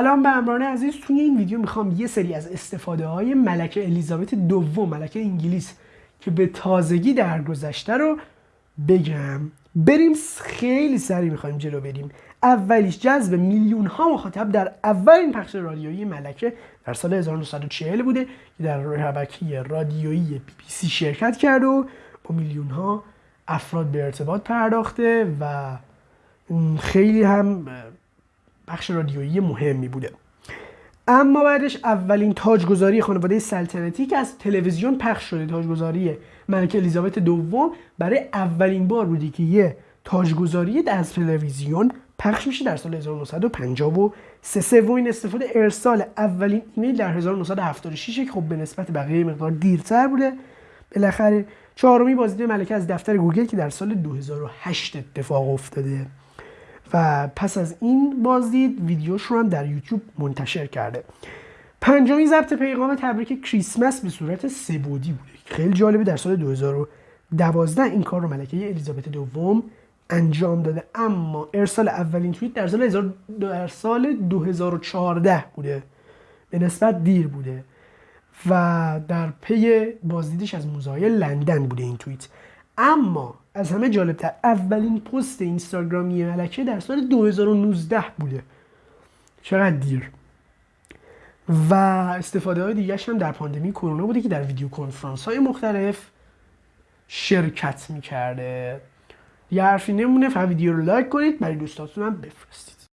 سلام به امران عزیز. توی این ویدیو می‌خوام یه سری از استفاده های ملکه الیزابت دوم ملکه انگلیس که به تازگی درگذشته رو بگم. بریم خیلی سریع می‌خوایم جلو بریم. اولیش جذب میلیون ها مخاطب در اولین پخش رادیویی ملکه در سال 1940 بوده که در ربکی رادیویی بی بی سی شرکت کرد و با میلیون ها افراد به ارتباط پرداخته و خیلی هم بخش رادیویی مهمی بوده. اما بعدش اولین تاجگذاری خانواده سلطنتی که از تلویزیون پخش شده تاجگذاری ملکه الیزابت دوم برای اولین بار بودی که یه تاجگذاری از تلویزیون پخش میشه در سال 1953 سومین استفاده ارسال اولین ایمیل در 1976 که خب به نسبت بقیه مقدار دیرتر بوده. بالاخره چهارمی بازدید ملکه از دفتر گوگل که در سال 2008 اتفاق افتاده. و پس از این بازدید ویدیوش رو هم در یوتیوب منتشر کرده. پنجمی ضبط پیغام تبریک کریسمس به صورت سبودی بوده. خیلی جالبه در سال 2012 این کار رو ملکه الیزابت دوم انجام داده. اما ارسال اولین توییت در سال در سال 2014 بوده. به نسبت دیر بوده. و در پی بازدیدش از موزای لندن بوده این توییت. اما از همه جالبتر اولین پست اینستاگرامی ملکه در سال 2019 بوده. چقدر دیر. و استفاده های دیگه هم در پاندمی کرونا بوده که در ویدیو کنفرانس های مختلف شرکت می‌کرده. یه حرفی نمونه فقط ویدیو رو لایک کنید برای دوستاتون هم بفرستید.